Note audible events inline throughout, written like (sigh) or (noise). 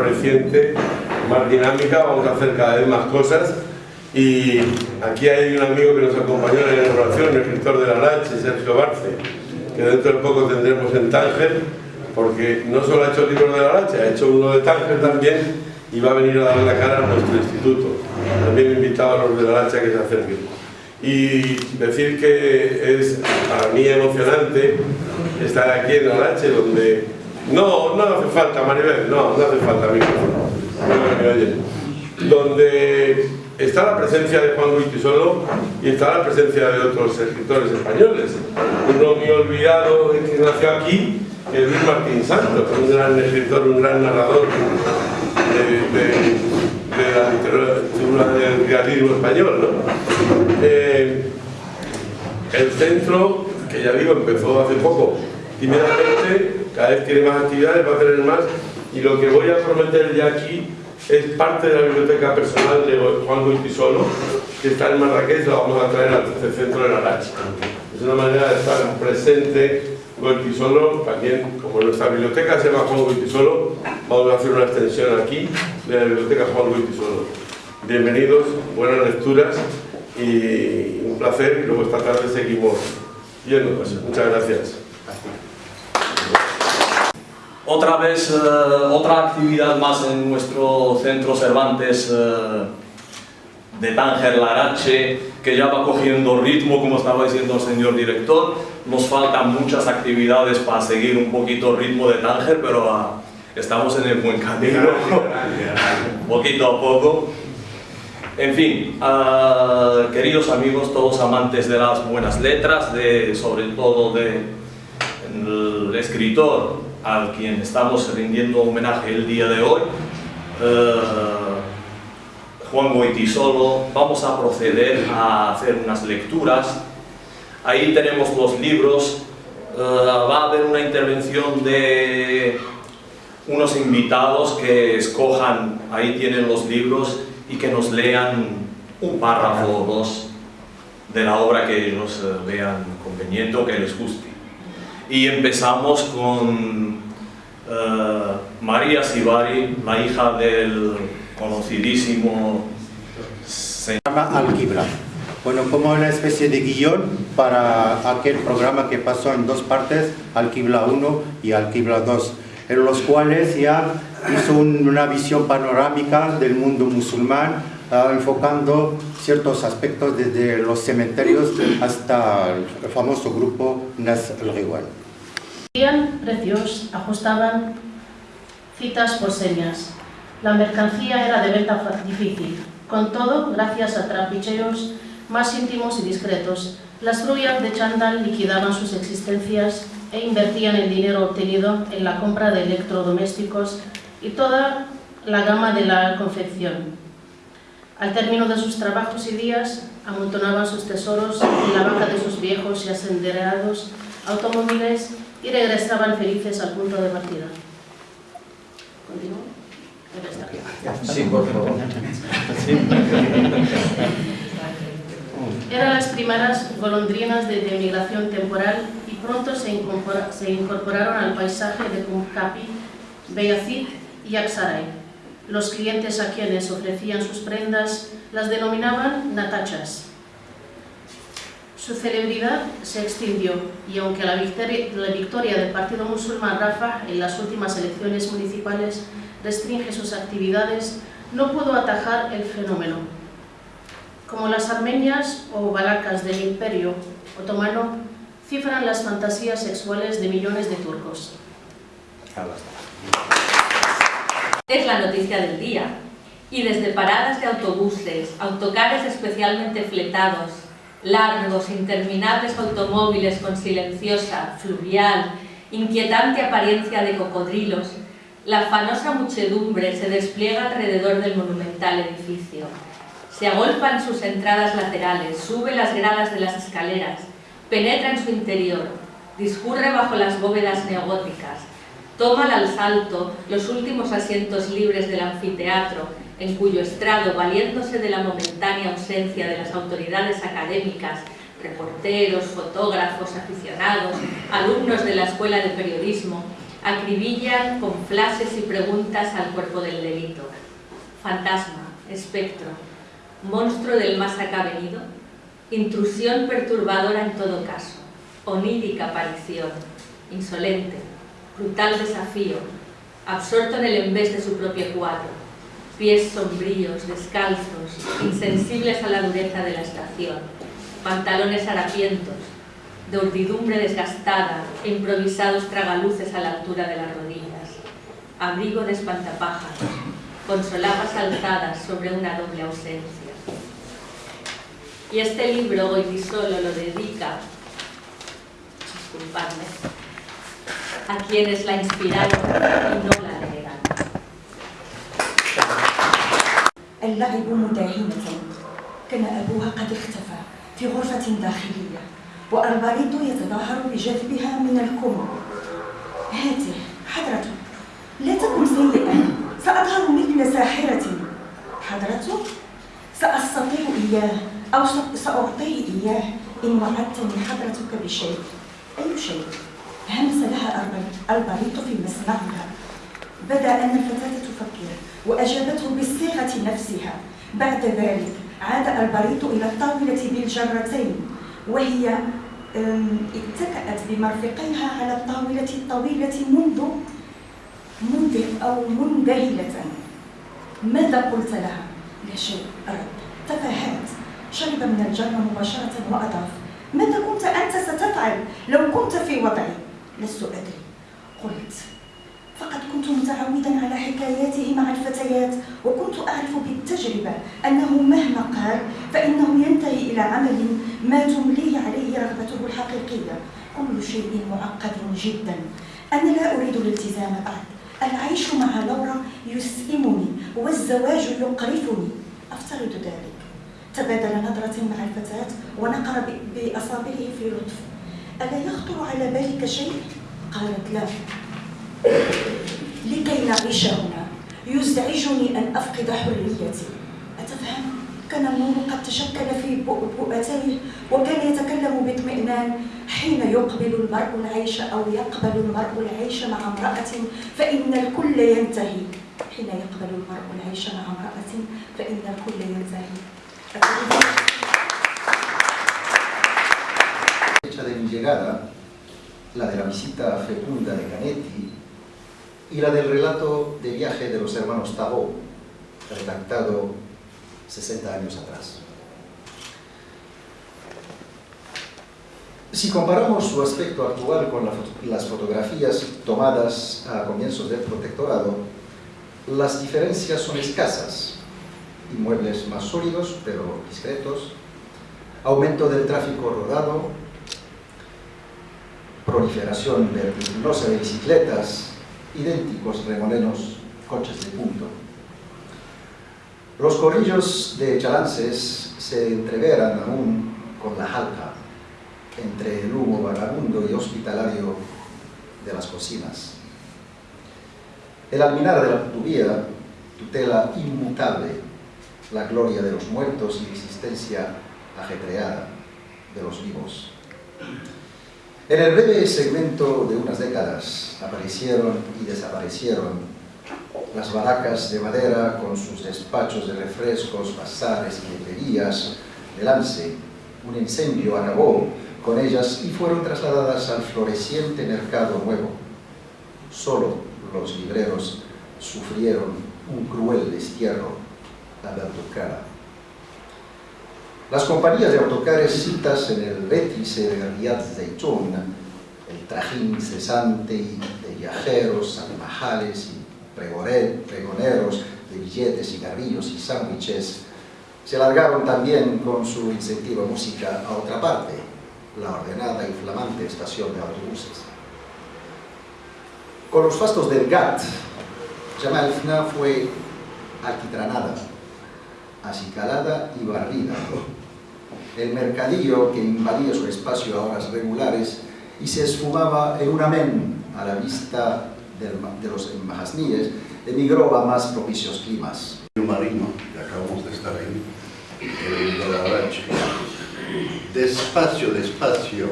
floreciente, más dinámica, vamos a hacer cada vez más cosas y aquí hay un amigo que nos acompañó en la inauguración, el escritor de la Lache, Sergio Barce, que dentro de poco tendremos en Tánger, porque no solo ha hecho el libro de la Lache, ha hecho uno de Tánger también y va a venir a dar la cara a nuestro instituto. También invitado a los de la Lache a que se acerquen. Y decir que es para mí emocionante estar aquí en la Lache, donde... No, no hace falta, Maribel, no, no hace falta micrófono. No me. Donde está la presencia de Juan Solo y está la presencia de otros escritores españoles. Uno muy olvidado que nació aquí, que es Luis Martín Santos, un gran escritor, un gran narrador de, la literatura del realismo español. Eh, el centro, que ya digo, empezó hace poco, tímidamente, cada vez tiene más actividades, va a tener más, y lo que voy a prometer ya aquí es parte de la biblioteca personal de Juan Guitisolo, que está en Marrakech, la vamos a traer al centro de la Lacha. Es una manera de estar presente Guitisolo, también como nuestra biblioteca se llama Juan Guitisolo, vamos a hacer una extensión aquí de la biblioteca Juan Guitisolo. Bienvenidos, buenas lecturas y un placer y luego esta tarde seguimos cosas. Muchas gracias. Otra vez, eh, otra actividad más en nuestro centro Cervantes eh, de Tánger Larache, que ya va cogiendo ritmo, como estaba diciendo el señor director. Nos faltan muchas actividades para seguir un poquito el ritmo de Tánger, pero ah, estamos en el buen camino, (laughs) poquito a poco. En fin, ah, queridos amigos, todos amantes de las buenas letras, de, sobre todo del de, escritor al quien estamos rindiendo homenaje el día de hoy, uh, Juan Goitisolo, vamos a proceder a hacer unas lecturas. Ahí tenemos los libros, uh, va a haber una intervención de unos invitados que escojan, ahí tienen los libros y que nos lean un párrafo o dos de la obra que ellos uh, vean conveniente o que les guste. Y empezamos con uh, María Sibari, la hija del conocidísimo señor Alquibra. Bueno, como una especie de guion para aquel programa que pasó en dos partes, Alquibla 1 y Alquibla 2, en los cuales ya hizo un, una visión panorámica del mundo musulmán, uh, enfocando ciertos aspectos desde los cementerios hasta el famoso grupo Nas el-Riwan. precios ajustaban citas por señas. La mercancía era de venta difícil. Con todo, gracias a trapicheos más íntimos y discretos, las rubias de Chandal liquidaban sus existencias e invertían el dinero obtenido en la compra de electrodomésticos y toda la gama de la confección. Al término de sus trabajos y días, amontonaban sus tesoros en la banca de sus viejos y ascenderados automóviles y regresaban felices al punto de partida. ¿Continúo? Sí, por favor. Eran las primeras golondrinas de, de migración temporal y pronto se, incorpora, se, incorporaron al paisaje de Kumkapi, Beyazid y Aksaray. Los clientes a quienes ofrecían sus prendas las denominaban natachas, su celebridad se extinguió y aunque la victoria, la victoria del partido musulmán Rafa en las últimas elecciones municipales restringe sus actividades, no pudo atajar el fenómeno. Como las armenias o balacas del imperio otomano, cifran las fantasías sexuales de millones de turcos. Es la noticia del día, y desde paradas de autobuses, autocares especialmente fletados, largos, interminables automóviles con silenciosa, fluvial, inquietante apariencia de cocodrilos, la afanosa muchedumbre se despliega alrededor del monumental edificio. Se agolpa en sus entradas laterales, sube las gradas de las escaleras, penetra en su interior, discurre bajo las bóvedas neogóticas, toma al salto los últimos asientos libres del anfiteatro, en cuyo estrado, valiéndose de la momentánea ausencia de las autoridades académicas, reporteros, fotógrafos, aficionados, alumnos de la Escuela de Periodismo, acribillan con flashes y preguntas al cuerpo del delito. Fantasma, espectro, monstruo del más acá venido, intrusión perturbadora en todo caso, onírica aparición, insolente, brutal desafío, absorto en el embés de su propio cuadro, pies sombríos, descalzos, insensibles a la dureza de la estación, pantalones harapientos, de urdidumbre desgastada e improvisados tragaluces a la altura de las rodillas, abrigo de espantapájaros, con solapas alzadas sobre una doble ausencia. Y este libro, hoy solo lo dedica, disculpadme, a quienes la inspiraron y no la اللعب مداهنة كان أبوها قد اختفى في غرفة داخلية وألباريتو يتظاهر بجذبها من الكم. هاته حضرته لا تكن سيئا سأظهر مثل ساحرة. حضرته سأستطيع إياه أو سأعطيه إياه. إن وعدتني حضرتك بشيء أي شيء. همس لها ألباريتو في مسمعها. بدأ أن الفتاة تفكر وأجابته بالصيغة نفسها. بعد ذلك عاد البريط إلى الطاولة بالجرتين وهي اتكأت بمرفقيها على الطاولة الطويلة منذ منذ أو منذهلة ماذا قلت لها؟ لا شيء رد تفاهات شرب من الجرة مباشرة وأضاف. ماذا كنت أنت ستفعل؟ لو كنت في وضعي؟ لست أدري. قلت. فقد كنت متعودا على حكاياته مع الفتيات وكنت أعرف بالتجربة أنه مهما قال فإنه ينتهي إلى عمل ما تمليه عليه رغبته الحقيقية. كل شيء معقد جدا. أنا لا أريد الالتزام بعد. العيش مع لورا يسئمني والزواج يقرفني. أفترض ذلك. تبادل نظرة مع الفتاة ونقر بأصابعه في لطف. ألا يخطر على بالك شيء؟ قالت لا. لكي نعيش هنا. يزعجني أن أفقد حريتي. أتفهم؟ كان النور قد تشكل في بؤبؤتيه وكان يتكلم باطمئنان. حين يقبل المرء العيش أو يقبل المرء العيش مع امرأة فإن الكل ينتهي. حين يقبل المرء العيش مع امرأة فإن الكل ينتهي. La de la visita fecunda de Canetti y la del relato de viaje de los hermanos Tabó, redactado 60 años atrás. Si comparamos su aspecto actual con la las fotografías tomadas a comienzos del protectorado, las diferencias son escasas. Inmuebles más sólidos, pero discretos, aumento del tráfico rodado, proliferación vertiginosa de bicicletas, idénticos remolenos, coches de punto. Los corrillos de Chalances se entreveran aún con la jalca entre el humo vagabundo y hospitalario de las cocinas. El alminar de la turbía tutela inmutable la gloria de los muertos y la existencia ajetreada de los vivos. En el breve segmento de unas décadas aparecieron y desaparecieron las baracas de madera con sus despachos de refrescos, bazares y librerías de lance. Un incendio acabó con ellas y fueron trasladadas al floreciente mercado nuevo. Solo los libreros sufrieron un cruel destierro al autocar. Las compañías de autocares citas en el vértice de Riyad Zeytun, el trajín incesante de viajeros, salmajales y pregoneros de billetes, cigarrillos y sándwiches, se largaron también con su incentiva música a otra parte, la ordenada y flamante estación de autobuses. Con los fastos del GATT, Jamal Fna fue alquitranada, acicalada y barrida. El mercadillo que invadía su espacio a horas regulares y se esfumaba en un amén a la vista de los embajasníes, emigró a más propicios climas. Marino, que acabamos de estar ahí, el. Despacio, despacio,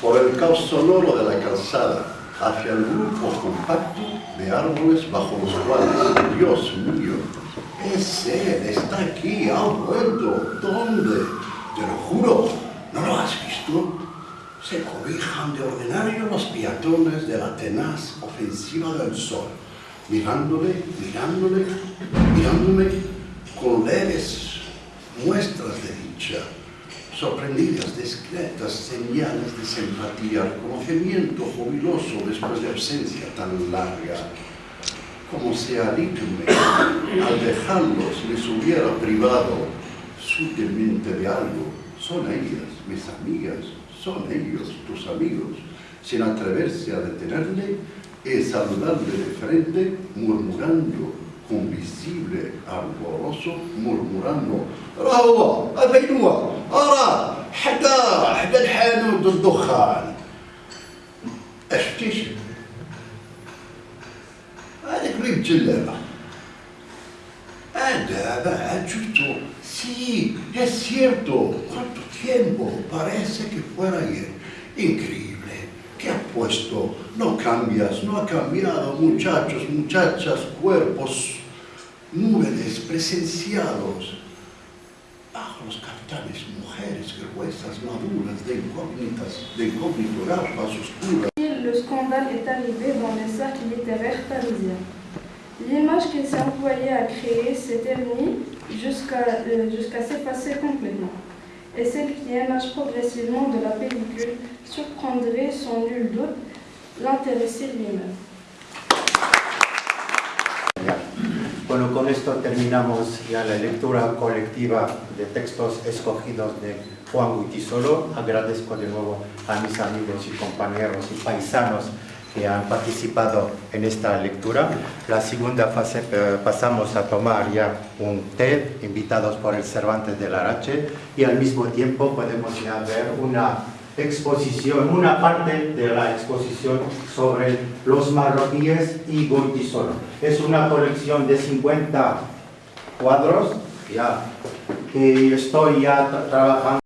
por el caos sonoro de la calzada, hacia el grupo compacto de árboles bajo los cuales, Dios mío, es él, está aquí, ha vuelto. ¿Dónde? Te lo juro, ¿no lo has visto? Se cobijan de ordinario los peatones de la tenaz ofensiva del sol, mirándole, mirándole, mirándome con leves muestras de dicha, sorprendidas, discretas señales de simpatía, reconocimiento jubiloso después de ausencia tan larga, como si Alíqueme, al dejarlos, les hubiera privado sutilmente de algo. Son ellas, mis amigas, son ellos, tus amigos, sin atreverse a detenerle y saludarle de frente, murmurando con visible alboroso, murmurando راهو هذا هو أرى حدا حدا الحانوت الدخان اش تيش هذاك اللي بجلابة هذا بعد شفتو Sí, es cierto. ¿Cuánto tiempo? Parece que fuera ayer. Increíble. ¿Qué ha puesto? No cambias, no ha cambiado, muchachos, muchachas, cuerpos, nubes presenciados. Bajo los capitanes, mujeres gruesas, maduras, de incógnitas, de incógnito, gafas oscuras. Le scandale est arrivé dans les cercles littéraires parisiens. L'image qu'il employé à créer s'est ternie jusqu'à euh, jusqu'à s'effacer complètement. Et celle qui émerge progressivement de la pellicule surprendrait sans nul doute l'intéressé lui-même. Bueno, con esto terminamos ya la lectura colectiva de textos escogidos de Juan Guitisolo. Agradezco de nuevo a mis amigos y compañeros y paisanos que han participado en esta lectura. La segunda fase eh, pasamos a tomar ya un té, invitados por el Cervantes de Larache, y al mismo tiempo podemos ya ver una exposición, una parte de la exposición sobre los marroquíes y Goitisolo. Es una colección de 50 cuadros ya, que estoy ya tra- trabajando